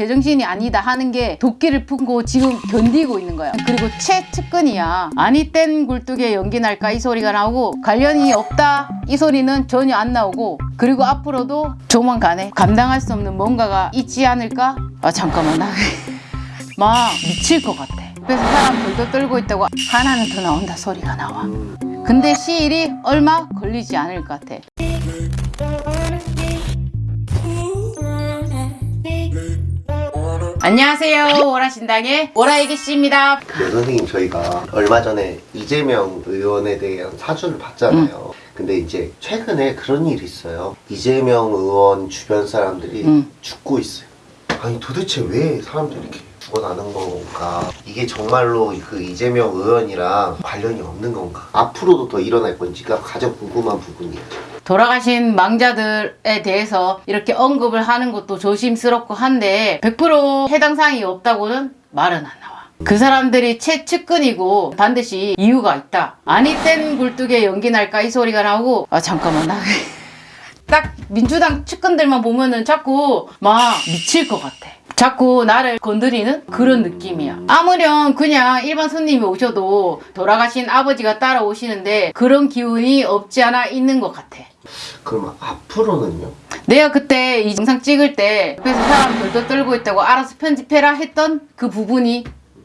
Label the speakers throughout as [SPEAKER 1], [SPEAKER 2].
[SPEAKER 1] 제정신이 아니다 하는 게 도끼를 품고 지금 견디고 있는 거야. 그리고 최측근이야. 아니 땐 굴뚝에 연기 날까 이 소리가 나오고 관련이 없다 이 소리는 전혀 안 나오고 그리고 앞으로도 조만간에 감당할 수 없는 뭔가가 있지 않을까? 아 잠깐만 나 막 미칠 것 같아. 그래서 사람 돌도 떨고 있다고 하나는 더 나온다 소리가 나와. 근데 시일이 얼마 걸리지 않을 것 같아. 안녕하세요. 오라신당의 오라이기 씨입니다.
[SPEAKER 2] 네, 선생님 저희가 얼마 전에 이재명 의원에 대한 사주를 봤잖아요. 근데 이제 최근에 그런 일이 있어요. 이재명 의원 주변 사람들이
[SPEAKER 1] 음.
[SPEAKER 2] 죽고 있어요. 아니 도대체 왜 사람들이 이렇게 죽어나는 건가? 이게 정말로 그 이재명 의원이랑 관련이 없는 건가? 앞으로도 더 일어날 건지가 가장 궁금한 부분이에요.
[SPEAKER 1] 돌아가신 망자들에 대해서 이렇게 언급을 하는 것도 조심스럽고 한데 100% 해당 사항이 없다고는 말은 안 나와. 그 사람들이 최측근이고 반드시 이유가 있다. 아니 땐 굴뚝에 연기 날까 이 소리가 나오고 아 잠깐만 나. 딱 민주당 측근들만 보면은 자꾸 막 미칠 것 같아. 자꾸 나를 건드리는 그런 느낌이야. 아무렴 그냥 일반 손님이 오셔도 돌아가신 아버지가 따라오시는데 그런 기운이 없지 않아 있는 것 같아.
[SPEAKER 2] 그러면 앞으로는요?
[SPEAKER 1] 내가 그때 이 영상 찍을 때 옆에서 사람 돌도 떨고 있다고 알아서 편집해라 했던 그 부분이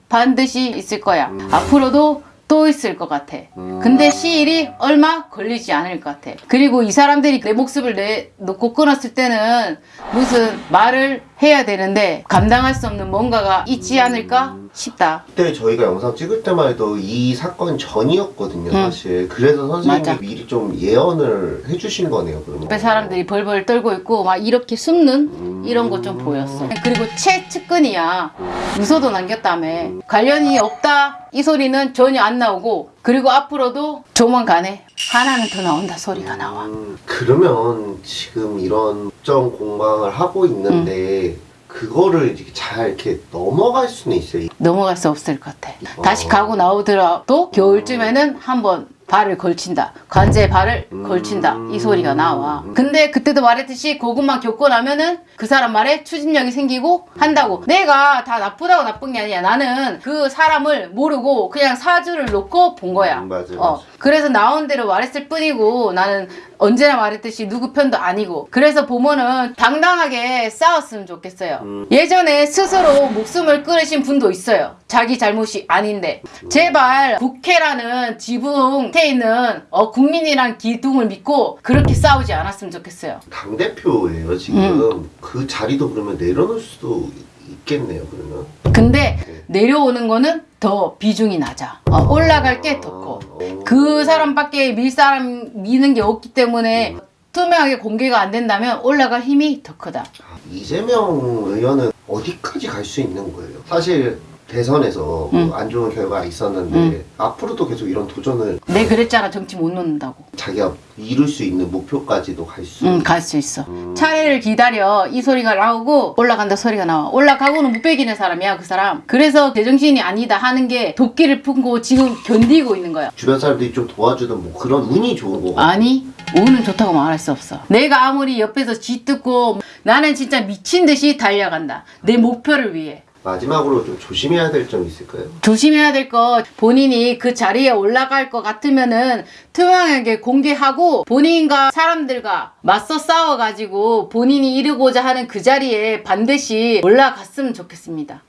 [SPEAKER 1] 반드시 있을 거야. 앞으로도 또 있을 것 같아. 근데 시일이 얼마 걸리지 않을 것 같아. 그리고 이 사람들이 내 목숨을 내 놓고 끊었을 때는 무슨 말을 해야 되는데 감당할 수 없는 뭔가가 있지 않을까 싶다.
[SPEAKER 2] 그때 저희가 영상 찍을 때만 해도 이 사건 전이었거든요, 사실. 그래서 선생님이
[SPEAKER 1] 맞아.
[SPEAKER 2] 미리 좀 예언을 해주신 거네요, 그러면.
[SPEAKER 1] 옆에 사람들이 벌벌 떨고 있고 막 이렇게 숨는 이런 거 좀 보였어. 그리고 최 측근이야. 유서도 남겼다며. 관련이 없다 이 소리는 전혀 안 나오고 그리고 앞으로도 조만간에 하나는 더 나온다 소리가 나와.
[SPEAKER 2] 음, 그러면 지금 이런 정 공방을 하고 있는데
[SPEAKER 1] 음.
[SPEAKER 2] 그거를 잘 이렇게 넘어갈 수는 있어요.
[SPEAKER 1] 넘어갈 수 없을 것 같아. 다시
[SPEAKER 2] 어.
[SPEAKER 1] 가고 나오더라도 겨울쯤에는 한번 발을 걸친다. 관제에 발을 걸친다. 이 소리가 나와. 근데 그때도 말했듯이 그것만 겪고 나면은 그 사람 말에 추진력이 생기고 한다고. 내가 다 나쁘다고 나쁜 게 아니야. 나는 그 사람을 모르고 그냥 사주를 놓고 본 거야.
[SPEAKER 2] 음, 맞아,
[SPEAKER 1] 어.
[SPEAKER 2] 맞아.
[SPEAKER 1] 그래서 나온 대로 말했을 뿐이고 나는 언제나 말했듯이 누구 편도 아니고 그래서 보면은 당당하게 싸웠으면 좋겠어요
[SPEAKER 2] 음.
[SPEAKER 1] 예전에 스스로 목숨을 끊으신 분도 있어요 자기 잘못이 아닌데 제발 국회라는 지붕 에 있는 어, 국민이란 기둥을 믿고 그렇게 싸우지 않았으면 좋겠어요
[SPEAKER 2] 당 대표예요, 지금.
[SPEAKER 1] 음.
[SPEAKER 2] 그 자리도 그러면 내려놓을 수도 있겠네요, 그러면.
[SPEAKER 1] 근데 내려오는 거는 더 비중이 낮아 어, 올라갈 게 더 커.
[SPEAKER 2] 어.
[SPEAKER 1] 그 사람밖에 밀 사람 미는 게 없기 때문에 투명하게 공개가 안 된다면 올라갈 힘이 더 크다.
[SPEAKER 2] 이재명 의원은 어디까지 갈 수 있는 거예요? 사실 대선에서
[SPEAKER 1] 음.
[SPEAKER 2] 뭐안 좋은 결과가 있었는데
[SPEAKER 1] 음.
[SPEAKER 2] 앞으로도 계속 이런 도전을
[SPEAKER 1] 내 그랬잖아 정치 못 놓는다고.
[SPEAKER 2] 자기가 이룰 수 있는 목표까지도 갈 수.
[SPEAKER 1] 응, 갈 수 있어.
[SPEAKER 2] 음.
[SPEAKER 1] 차례를 기다려. 이 소리가 나오고 올라간다 소리가 나와. 올라가고는 못 베기는 사람이야, 그 사람. 그래서 제정신이 아니다 하는 게 도끼를 품고 지금 견디고 있는 거야.
[SPEAKER 2] 주변 사람들이 좀 도와주는 뭐 그런 운이 좋은 거.
[SPEAKER 1] 아니, 운은 좋다고 말할 수 없어. 내가 아무리 옆에서 쥐뜯고 나는 진짜 미친 듯이 달려간다. 내 목표를 위해.
[SPEAKER 2] 마지막으로 좀 조심해야 될점 있을까요?
[SPEAKER 1] 조심해야 될 것 본인이 그 자리에 올라갈 것 같으면은 투명하게 공개하고 본인과 사람들과 맞서 싸워가지고 본인이 이루고자 하는 그 자리에 반드시 올라갔으면 좋겠습니다.